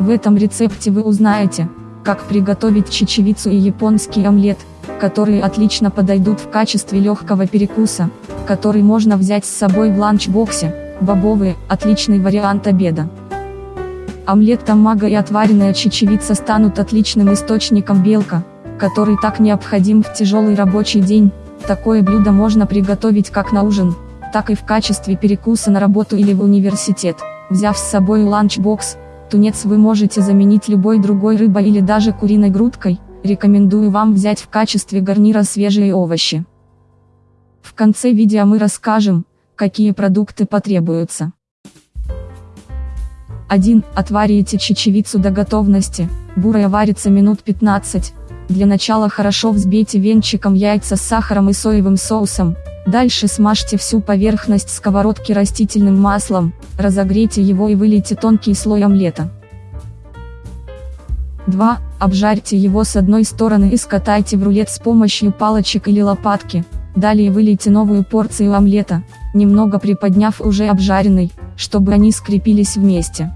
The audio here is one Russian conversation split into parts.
В этом рецепте вы узнаете, как приготовить чечевицу и японский омлет, которые отлично подойдут в качестве легкого перекуса, который можно взять с собой в ланчбоксе, бобовые – отличный вариант обеда. Омлет тамага и отваренная чечевица станут отличным источником белка, который так необходим в тяжелый рабочий день, такое блюдо можно приготовить как на ужин, так и в качестве перекуса на работу или в университет, взяв с собой ланчбокс, Тунец вы можете заменить любой другой рыбой или даже куриной грудкой, рекомендую вам взять в качестве гарнира свежие овощи. В конце видео мы расскажем, какие продукты потребуются. 1. Отварите чечевицу до готовности, бурая варится минут 15. Для начала хорошо взбейте венчиком яйца с сахаром и соевым соусом, Дальше смажьте всю поверхность сковородки растительным маслом, разогрейте его и вылейте тонкий слой омлета. 2. Обжарьте его с одной стороны и скатайте в рулет с помощью палочек или лопатки. Далее вылейте новую порцию омлета, немного приподняв уже обжаренный, чтобы они скрепились вместе.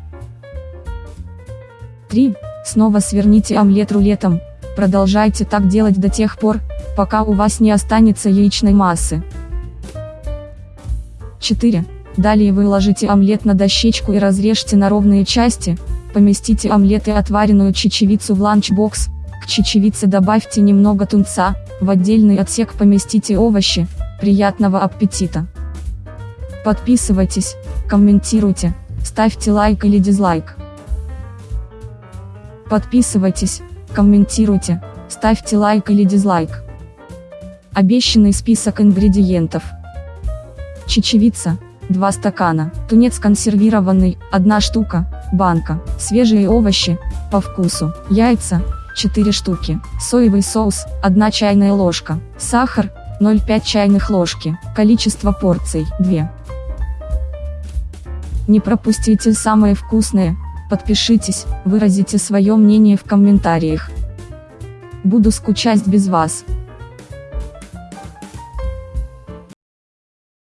3. Снова сверните омлет рулетом, продолжайте так делать до тех пор, пока у вас не останется яичной массы. 4. Далее выложите омлет на дощечку и разрежьте на ровные части, поместите омлет и отваренную чечевицу в ланчбокс, к чечевице добавьте немного тунца, в отдельный отсек поместите овощи, приятного аппетита! Подписывайтесь, комментируйте, ставьте лайк или дизлайк. Подписывайтесь, комментируйте, ставьте лайк или дизлайк. Обещанный список ингредиентов. Чечевица, 2 стакана, тунец консервированный, 1 штука, банка, свежие овощи, по вкусу, яйца, 4 штуки, соевый соус, 1 чайная ложка, сахар, 0,5 чайных ложки, количество порций, 2. Не пропустите самое вкусное, подпишитесь, выразите свое мнение в комментариях. Буду скучать без вас.